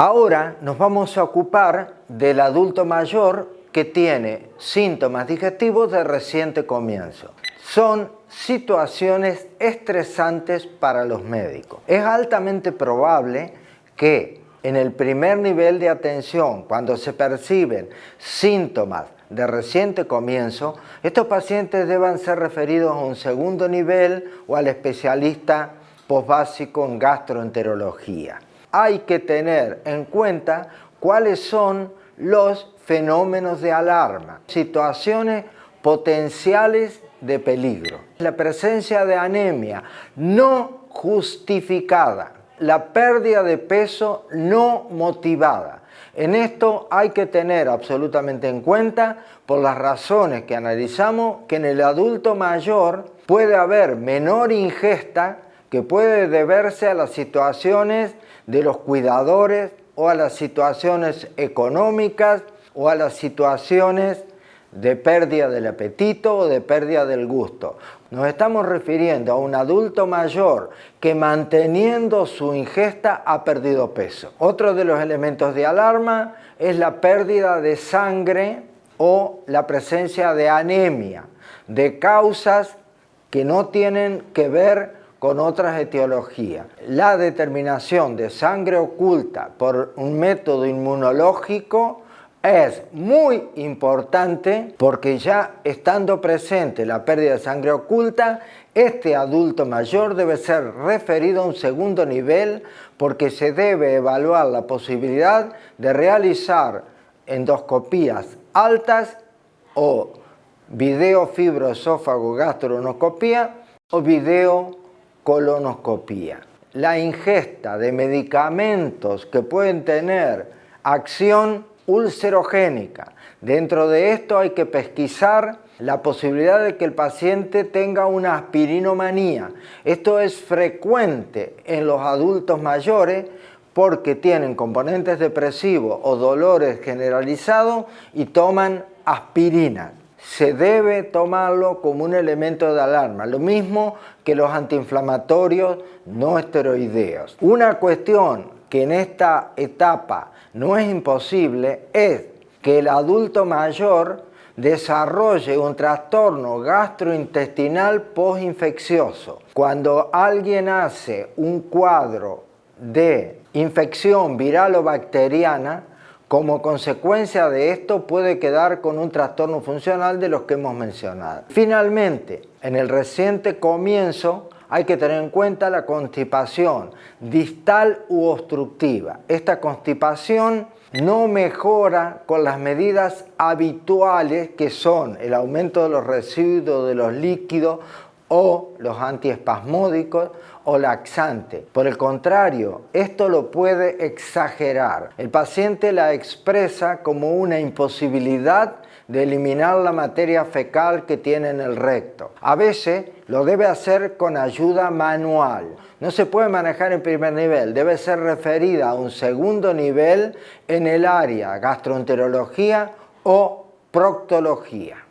Ahora nos vamos a ocupar del adulto mayor que tiene síntomas digestivos de reciente comienzo. Son situaciones estresantes para los médicos. Es altamente probable que en el primer nivel de atención, cuando se perciben síntomas de reciente comienzo, estos pacientes deban ser referidos a un segundo nivel o al especialista posbásico en gastroenterología. Hay que tener en cuenta cuáles son los fenómenos de alarma, situaciones potenciales de peligro. La presencia de anemia no justificada, la pérdida de peso no motivada. En esto hay que tener absolutamente en cuenta, por las razones que analizamos, que en el adulto mayor puede haber menor ingesta que puede deberse a las situaciones de los cuidadores o a las situaciones económicas o a las situaciones de pérdida del apetito o de pérdida del gusto. Nos estamos refiriendo a un adulto mayor que manteniendo su ingesta ha perdido peso. Otro de los elementos de alarma es la pérdida de sangre o la presencia de anemia, de causas que no tienen que ver con otras etiologías. La determinación de sangre oculta por un método inmunológico es muy importante porque ya estando presente la pérdida de sangre oculta, este adulto mayor debe ser referido a un segundo nivel porque se debe evaluar la posibilidad de realizar endoscopías altas o videofibroesófago gastronoscopía o videocolonoscopía. La ingesta de medicamentos que pueden tener acción ulcerogénica. Dentro de esto hay que pesquisar la posibilidad de que el paciente tenga una aspirinomanía. Esto es frecuente en los adultos mayores porque tienen componentes depresivos o dolores generalizados y toman aspirina. Se debe tomarlo como un elemento de alarma, lo mismo que los antiinflamatorios no esteroideos. Una cuestión que en esta etapa no es imposible es que el adulto mayor desarrolle un trastorno gastrointestinal postinfeccioso. Cuando alguien hace un cuadro de infección viral o bacteriana, como consecuencia de esto puede quedar con un trastorno funcional de los que hemos mencionado. Finalmente, en el reciente comienzo hay que tener en cuenta la constipación distal u obstructiva. Esta constipación no mejora con las medidas habituales que son el aumento de los residuos de los líquidos o los antiespasmódicos o laxantes. Por el contrario, esto lo puede exagerar. El paciente la expresa como una imposibilidad de eliminar la materia fecal que tiene en el recto. A veces lo debe hacer con ayuda manual. No se puede manejar en primer nivel, debe ser referida a un segundo nivel en el área gastroenterología o proctología.